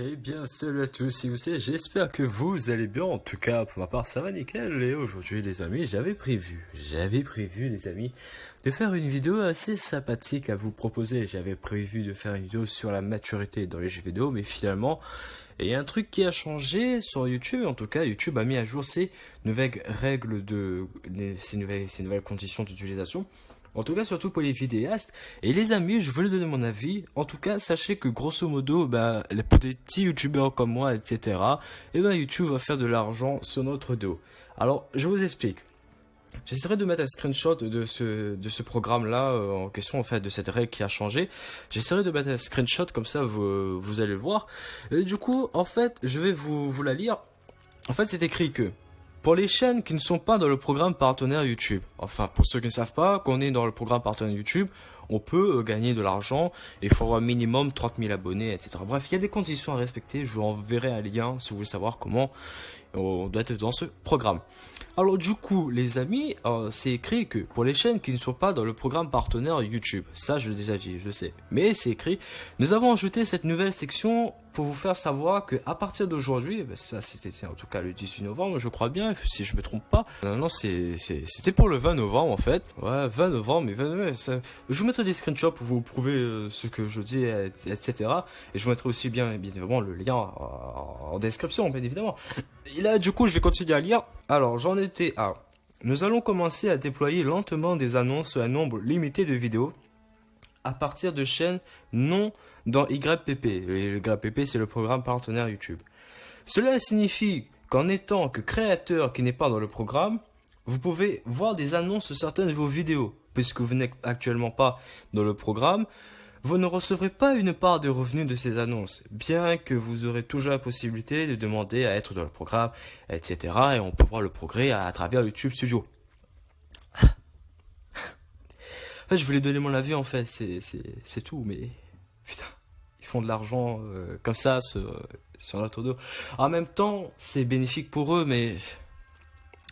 Eh bien, salut à tous, si vous savez, j'espère que vous allez bien. En tout cas, pour ma part, ça va nickel. Et aujourd'hui, les amis, j'avais prévu, j'avais prévu, les amis, de faire une vidéo assez sympathique à vous proposer. J'avais prévu de faire une vidéo sur la maturité dans les jeux vidéo, mais finalement, il y a un truc qui a changé sur YouTube. En tout cas, YouTube a mis à jour ses nouvelles règles de, ses nouvelles, ses nouvelles conditions d'utilisation. En tout cas, surtout pour les vidéastes. Et les amis, je voulais donner mon avis. En tout cas, sachez que grosso modo, bah, les petits youtubeurs comme moi, etc., et eh ben, YouTube va faire de l'argent sur notre dos. Alors, je vous explique. J'essaierai de mettre un screenshot de ce, de ce programme-là euh, en question, en fait, de cette règle qui a changé. J'essaierai de mettre un screenshot, comme ça, vous, vous allez le voir. Et du coup, en fait, je vais vous, vous la lire. En fait, c'est écrit que pour les chaînes qui ne sont pas dans le programme partenaire YouTube, enfin pour ceux qui ne savent pas, qu'on est dans le programme partenaire YouTube, on peut euh, gagner de l'argent, il faut avoir minimum 30 000 abonnés, etc. Bref, il y a des conditions à respecter, je vous enverrai un lien si vous voulez savoir comment on doit être dans ce programme. Alors du coup, les amis, euh, c'est écrit que pour les chaînes qui ne sont pas dans le programme partenaire YouTube, ça je le déjà dit, je sais, mais c'est écrit, nous avons ajouté cette nouvelle section pour vous faire savoir que à partir d'aujourd'hui, ben, ça c'était en tout cas le 18 novembre, je crois bien, si je me trompe pas. Non, non, c'était pour le 20 novembre en fait. Ouais, 20 novembre, mais 20, ça, je vous mettrai des screenshots pour vous prouver euh, ce que je dis, etc. Et je vous mettrai aussi bien, bien évidemment le lien en, en description, bien évidemment. Et là, du coup, je vais continuer à lire. Alors, j'en étais à. Nous allons commencer à déployer lentement des annonces à un nombre limité de vidéos à partir de chaînes non dans YPP. YPP, c'est le programme partenaire YouTube. Cela signifie qu'en étant que créateur qui n'est pas dans le programme, vous pouvez voir des annonces sur certaines de vos vidéos. Puisque vous n'êtes actuellement pas dans le programme, vous ne recevrez pas une part de revenus de ces annonces, bien que vous aurez toujours la possibilité de demander à être dans le programme, etc. Et on peut voir le progrès à, travers YouTube Studio. Je voulais donner mon avis en fait, c'est tout, mais putain, ils font de l'argent euh, comme ça sur, sur notre dos. En même temps, c'est bénéfique pour eux, mais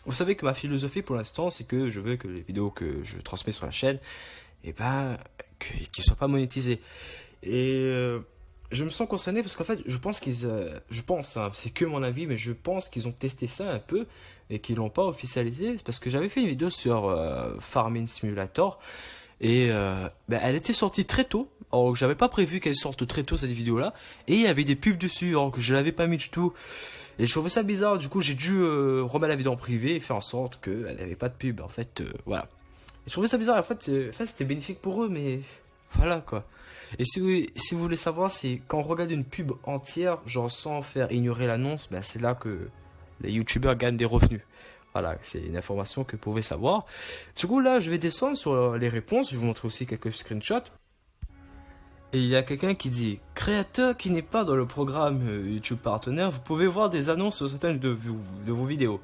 vous savez que ma philosophie pour l'instant, c'est que je veux que les vidéos que je transmets sur la chaîne, et eh ben, qu'ils soient pas monétisés. Et euh, je me sens concerné parce qu'en fait, je pense qu'ils, euh, je pense, hein, c'est que mon avis, mais je pense qu'ils ont testé ça un peu et qu'ils l'ont pas officialisé. Parce que j'avais fait une vidéo sur Farming Simulator et ben, elle était sortie très tôt. Alors que j'avais pas prévu qu'elle sorte très tôt cette vidéo là et il y avait des pubs dessus alors que je l'avais pas mis du tout et je trouvais ça bizarre du coup j'ai dû remettre la vidéo en privé et faire en sorte qu'elle n'avait pas de pub en fait voilà je trouvais ça bizarre. En fait, euh, en c'était bénéfique pour eux, mais voilà quoi. Et si vous, voulez savoir, c'est quand on regarde une pub entière, genre sans faire ignorer l'annonce, ben c'est là que les youtubeurs gagnent des revenus. Voilà, c'est une information que vous pouvez savoir. Du coup, là, je vais descendre sur les réponses. Je vous montrer aussi quelques screenshots. Et il y a quelqu'un qui dit Créateur qui n'est pas dans le programme euh, YouTube partenaire, vous pouvez voir des annonces sur certaines de, de vos vidéos.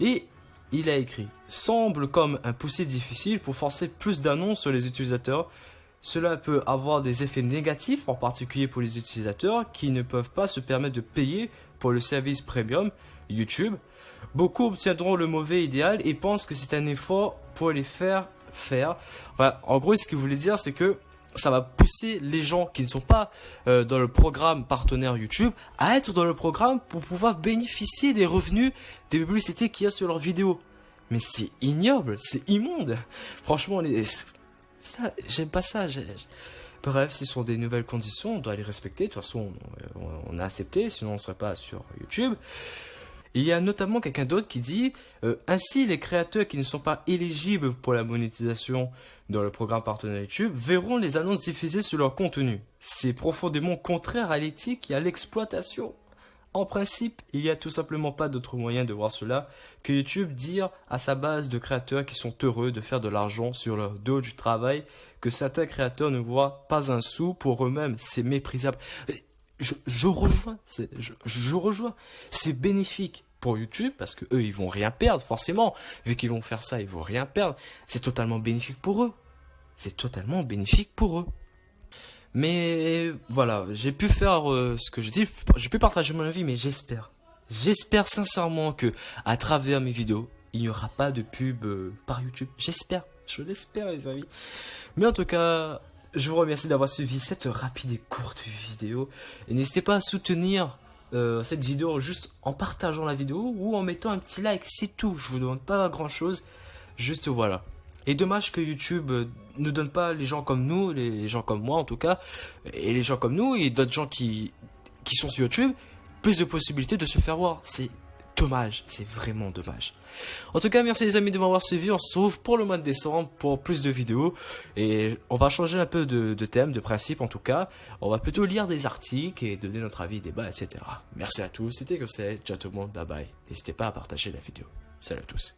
Et il a écrit semble comme un poussé difficile pour forcer plus d'annonces sur les utilisateurs. Cela peut avoir des effets négatifs, en particulier pour les utilisateurs qui ne peuvent pas se permettre de payer pour le service premium YouTube. Beaucoup obtiendront le mauvais idéal et pensent que c'est un effort pour les faire faire. en gros, ce qu'il voulait dire, c'est que ça va pousser les gens qui ne sont pas euh, dans le programme partenaire YouTube à être dans le programme pour pouvoir bénéficier des revenus des publicités qu'il y a sur leurs vidéos. Mais c'est ignoble, c'est immonde. Franchement, les... j'aime pas ça. Bref, ce sont des nouvelles conditions, on doit les respecter. De toute façon, on, a accepté, sinon on ne serait pas sur YouTube. Il y a notamment quelqu'un d'autre qui dit euh, Ainsi, les créateurs qui ne sont pas éligibles pour la monétisation dans le programme partenaire YouTube verront les annonces diffusées sur leur contenu. C'est profondément contraire à l'éthique et à l'exploitation. En principe, il n'y a tout simplement pas d'autre moyen de voir cela que YouTube dire à sa base de créateurs qui sont heureux de faire de l'argent sur leur dos du travail que certains créateurs ne voient pas un sou pour eux-mêmes. C'est méprisable je, rejoins, je, rejoins. C'est bénéfique pour YouTube parce que eux ils vont rien perdre forcément. Vu qu'ils vont faire ça ils vont rien perdre. C'est totalement bénéfique pour eux. C'est totalement bénéfique pour eux. Mais voilà j'ai pu faire euh, ce que je dis. Je peux partager mon avis mais j'espère. J'espère sincèrement que à travers mes vidéos il n'y aura pas de pub euh, par YouTube. J'espère. Je l'espère les amis. Mais en tout cas je vous remercie d'avoir suivi cette rapide et courte vidéo. Et n'hésitez pas à soutenir euh, cette vidéo juste en partageant la vidéo ou en mettant un petit like, c'est tout. Je vous demande pas grand chose, juste voilà. Et dommage que YouTube euh, ne donne pas les gens comme nous, les gens comme moi en tout cas, et les gens comme nous et d'autres gens qui, qui sont sur YouTube, plus de possibilités de se faire voir. C'est dommage, c'est vraiment dommage. En tout cas, merci les amis de m'avoir suivi. On se retrouve pour le mois de décembre pour plus de vidéos. Et on va changer un peu de, thème, de principe en tout cas. On va plutôt lire des articles et donner notre avis, débat, etc. Merci à tous, c'était c'est. Ciao tout le monde, bye bye. N'hésitez pas à partager la vidéo. Salut à tous.